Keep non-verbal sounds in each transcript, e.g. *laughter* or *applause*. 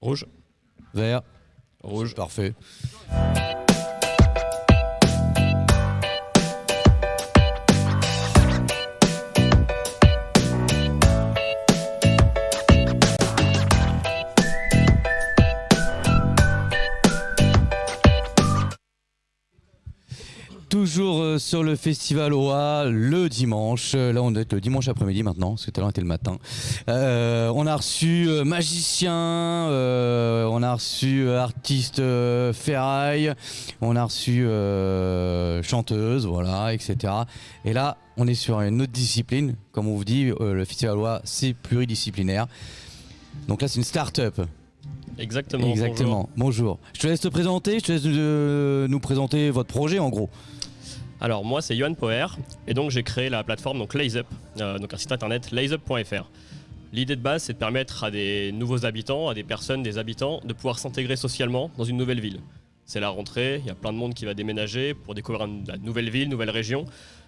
Rouge. Vert. Rouge. Parfait. Toujours euh, sur le festival OA le dimanche. Euh, Là, on est le dimanche après-midi maintenant, parce que tout à l'heure était le matin. Euh, on a reçu magicien, on a reçu artiste euh, ferraille, on a reçu chanteuse, voilà, etc. Et là, on est sur une autre discipline. Comme on vous dit, le festival OA, c'est pluridisciplinaire. Donc là, c'est une start-up. Exactement. Exactement. Bonjour. Je te laisse te présenter, je te laisse euh, nous présenter votre projet en gros. Alors moi c'est Johan Poer et donc j'ai créé la plateforme donc LazeUp, euh, donc un site internet lazeup.fr. L'idée de base c'est de permettre à des nouveaux habitants, à des personnes, des habitants de pouvoir s'intégrer socialement dans une nouvelle ville. C'est la rentrée, il y a plein de monde qui va déménager pour découvrir une, la nouvelle ville, nouvelle région.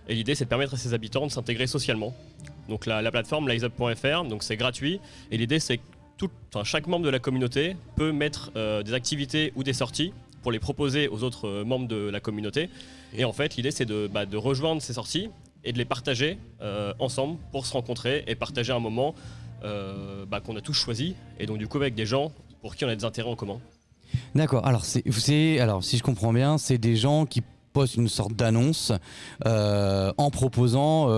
Et l'idée c'est de permettre à ces habitants de s'intégrer socialement. Donc la, la plateforme lazeup.fr, donc c'est gratuit et l'idée c'est tout- chaque membre de la communauté peut mettre euh, des activités ou des sorties pour les proposer aux autres euh, membres de la communauté. Et en fait, l'idée, c'est de, bah, de rejoindre ces sorties et de les partager euh, ensemble pour se rencontrer et partager un moment bah, qu'on a tous choisi. Et donc, du coup, avec des gens pour qui on a des intérêts en commun. D'accord. Alors, c'est, alors, si je comprends bien, c'est des gens qui postent une sorte d'annonce en proposant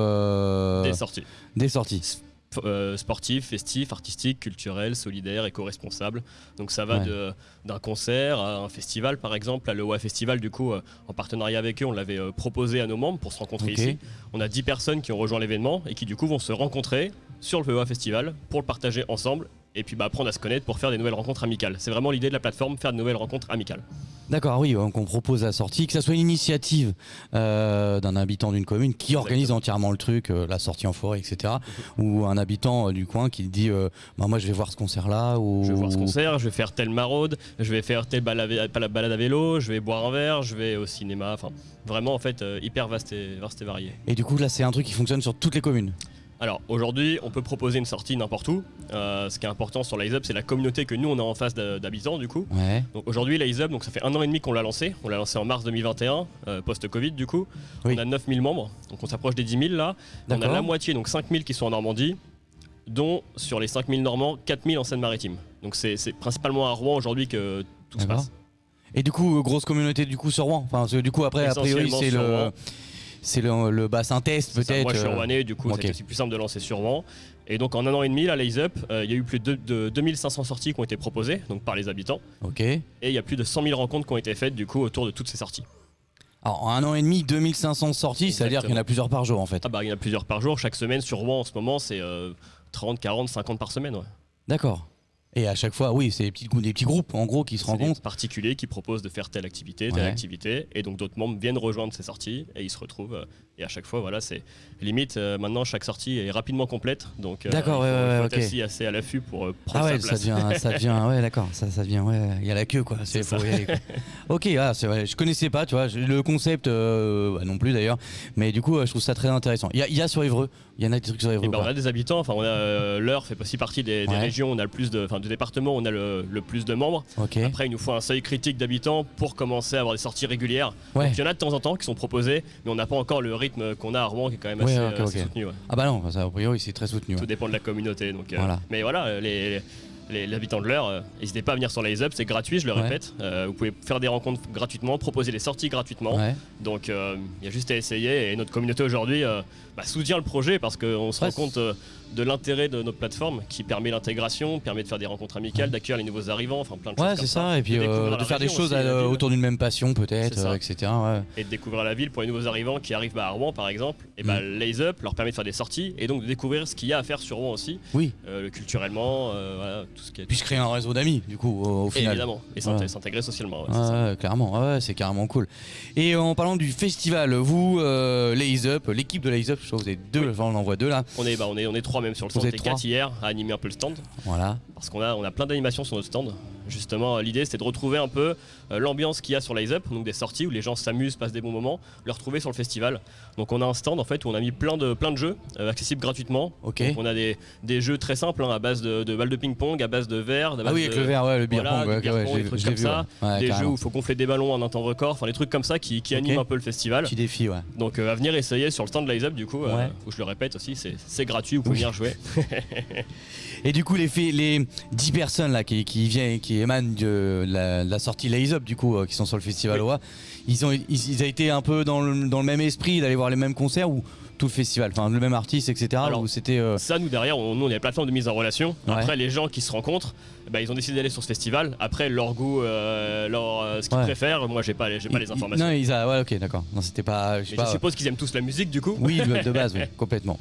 Des sorties. des sorties. Euh, sportifs, festifs, artistiques, culturels, solidaires, éco-responsables. Donc ça va Ouais. d'un concert à un festival par exemple. À l'OA Festival, du coup, euh, en partenariat avec eux, on l'avait euh, proposé à nos membres pour se rencontrer ici. On a 10 personnes qui ont rejoint l'événement et qui du coup vont se rencontrer sur le OA Festival pour le partager ensemble et puis bah, apprendre à se connaître pour faire des nouvelles rencontres amicales. C'est vraiment l'idée de la plateforme, faire de nouvelles rencontres amicales. D'accord, oui, donc on propose la sortie, que ça soit une initiative euh, d'un habitant d'une commune qui organise entièrement le truc, euh, la sortie en forêt, etc. ou un habitant euh, du coin qui dit bah, moi je vais voir ce concert-là. Ou... Je vais voir ce concert, je vais faire telle maraude, je vais faire telle balade, à vélo, je vais boire un verre, je vais au cinéma. Enfin, vraiment en fait hyper vaste et, vaste et varié. Et du coup, là, c'est un truc qui fonctionne sur toutes les communes? Alors aujourd'hui, on peut proposer une sortie n'importe où. Euh, ce qui est important sur l'ISUP, c'est la communauté que nous on a en face d'habitants du coup. Ouais. Donc aujourd'hui, l'ISUP, donc ça fait un an et demi qu'on l'a lancé. On l'a lancé en mars 2021, euh, post-Covid du coup. Oui. On a 9000 membres, donc on s'approche des 10 000 là. On a la moitié, donc 5000 qui sont en Normandie, dont sur les 5000 Normands, 4000 en Seine-Maritime. Donc c'est principalement à Rouen aujourd'hui que tout se passe. Et du coup, grosse communauté du coup sur Rouen. Enfin, du coup, après, a priori, c'est le, Rouen. C'est le, le bassin test peut-être. Moi je suis euh, rouennais, du coup ok. c'est aussi plus simple de lancer sur Rouen. Et donc en un an et demi, là, Lays Up, euh, il y a eu plus de, de 2500 sorties qui ont été proposées donc par les habitants. Ok. Et il y a plus de 100 000 rencontres qui ont été faites du coup autour de toutes ces sorties. Alors, en un an et demi, 2500 sorties, ça veut dire qu'il y en a plusieurs par jour en fait. Ah bah il y en a plusieurs par jour. Chaque semaine sur Rouen en ce moment c'est euh, 30, 40, 50 par semaine. Ouais. D'accord. Et à chaque fois, oui, c'est des petits, grou- des petits groupes en gros qui se C'est des rencontrent. particuliers qui proposent de faire telle activité, telle Ouais. activité, et donc d'autres membres viennent rejoindre ces sorties et ils se retrouvent. euh, et à chaque fois, voilà, c'est limite. euh, maintenant, chaque sortie est rapidement complète, donc euh, D'accord, ouais, ouais, il faut ouais, être ok. assis assez à l'affût pour euh, prendre Ah ouais, sa ça devient, ça *laughs* devient, ouais, d'accord, ça, ça devient, ouais, il y a la queue quoi. C'est y aller, quoi. *laughs* ok, ah, c'est vrai, je connaissais pas, tu vois, le concept bah, non plus d'ailleurs, mais du coup, je trouve ça très intéressant. Il y a, il y a sur Évreux, il y en a des trucs sur Évreux. Et ou ben, on a des habitants, enfin on a l'Eure fait aussi partie des, des régions, on a le plus de, de départements, on a le, le plus de membres. Après il nous faut un seuil critique d'habitants pour commencer à avoir des sorties régulières. Ouais. Donc il y en a de temps en temps qui sont proposés, mais on n'a pas encore le rythme qu'on a à Rouen qui est quand même assez, soutenu. ouais. Ah bah non, ça, a priori c'est très soutenu. Tout dépend de la communauté. Donc, euh, Voilà. Mais voilà, les, les, les habitants de l'heure, euh, n'hésitez pas à venir sur les Up, c'est gratuit, je le Ouais. répète. Euh, vous pouvez faire des rencontres gratuitement, proposer des sorties gratuitement. Ouais. Donc euh, il y a juste à essayer et notre communauté aujourd'hui bah, soutient le projet parce qu'on se Ouais, rend compte de l'intérêt de notre plateforme qui permet l'intégration, permet de faire des rencontres amicales, d'accueillir les nouveaux arrivants, enfin plein de choses Ouais, c'est ça, et puis De faire des choses aussi, à- autour d'une même passion peut-être, etc. et de découvrir la ville pour les nouveaux arrivants qui arrivent bah, à Rouen par exemple. Et bah, Mm. Up leur permet de faire des sorties et donc de découvrir ce qu'il y a à faire sur Rouen aussi, Oui, culturellement, voilà, tout ce qui est. puis se créer un réseau d'amis du coup au, au final. Évidemment, et Ouais. s'intégrer socialement. ouais, Ouais, clairement, c'est carrément cool. Et en parlant du festival, vous, euh, Up, l'équipe de Lays Up, je crois que vous êtes deux, Oui. enfin, on en voit deux là. On est, bah, on est, on est trois même sur le Vous stand. On était quatre hier à animer un peu le stand Voilà. parce qu'on a, on a plein d'animations sur notre stand. Justement, l'idée c'était de retrouver un peu euh, l'ambiance qu'il y a sur Lize Up, donc des sorties où les gens s'amusent, passent des bons moments, le retrouver sur le festival. Donc on a un stand en fait où on a mis plein de, plein de jeux euh, accessibles gratuitement. Donc on a des, des jeux très simples hein, à base de, de balles de ping-pong, à base de verre, Ah oui, de- avec le verre, ouais, le beer voilà, pong, du ouais, beer ouais, pong, je des trucs comme vu, ça, des carrément. jeux où il faut gonfler des ballons en un temps record, enfin des trucs comme ça qui, qui animent un peu le festival. Petit défi, ouais. Donc euh, à venir essayer sur le stand de Lize Up du coup, euh, où je le répète aussi, c'est c'est gratuit, vous pouvez Oui. venir jouer. *laughs* *laughs* Et du coup, les, les 10 personnes là qui, qui viennent, qui émanent de la, de la sortie Lays Up, du coup, euh, qui sont sur le festival Oui. OA, ils ont, ils, ils ont été un peu dans le, dans le même esprit d'aller voir les mêmes concerts ou tout le festival, enfin le même artiste, etc. Alors, c'était. euh, Ça, nous derrière, on, nous on est la plateforme de mise en relation. Ouais. Après, les gens qui se rencontrent, ben, ils ont décidé d'aller sur ce festival. Après, leur goût, euh, leur, euh, ce qu'ils Ouais. préfèrent, moi j'ai pas, j'ai pas les informations. Non, ils a, ouais, ok, d'accord. Non, c'était pas. Je sais Mais pas. je suppose qu'ils aiment tous la musique du coup. Oui, de, de base, *laughs* oui, complètement.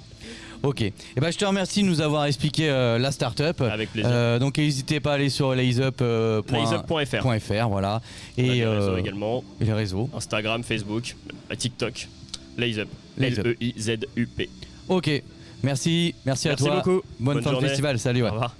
Ok. Et ben, je te remercie de nous avoir expliqué euh, la startup. Avec plaisir. Euh, donc n'hésitez pas à aller sur laysup.fr. Laysup.fr. voilà. Et, des réseaux euh, également. et les réseaux. Instagram, Facebook, euh, TikTok. Laysup. L-E-I-Z-U-P. Ok. Merci, merci, à Merci toi. beaucoup. Bonne, Bonne fin de journée. festival. Salut. Au ouais. revoir.